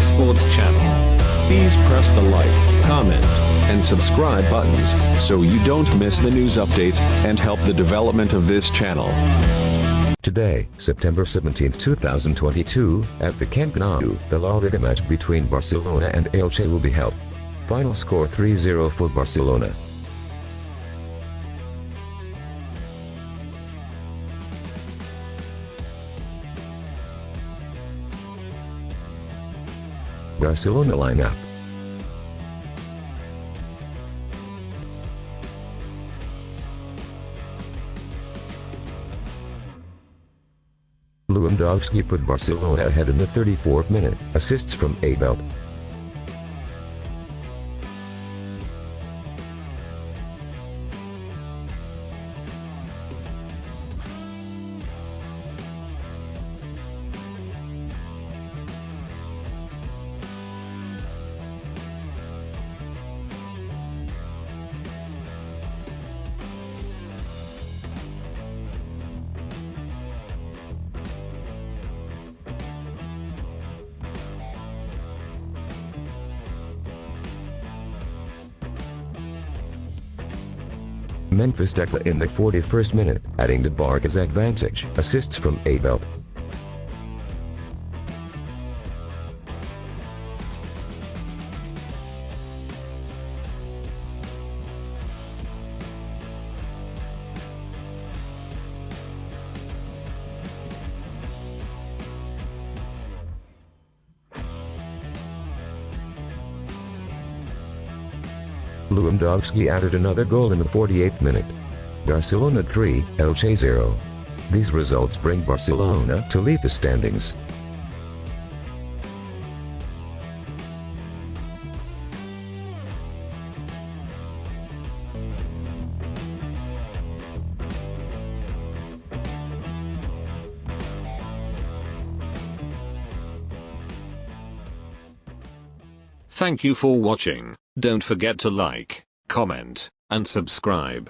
Sports channel. Please press the like, comment, and subscribe buttons so you don't miss the news updates and help the development of this channel. Today, September 17, 2022, at the Camp Nou, the La Liga match between Barcelona and Elche will be held. Final score 3-0 for Barcelona. Barcelona lineup. Lewandowski put Barcelona ahead in the 34th minute, assists from Abel. Memphis Depay in the 41st minute, adding to Barca's advantage, assists from Abel. Lewandowski added another goal in the 48th minute. Barcelona 3, Elche 0. These results bring Barcelona to lead the standings. Thank you for watching. Don't forget to like, comment, and subscribe.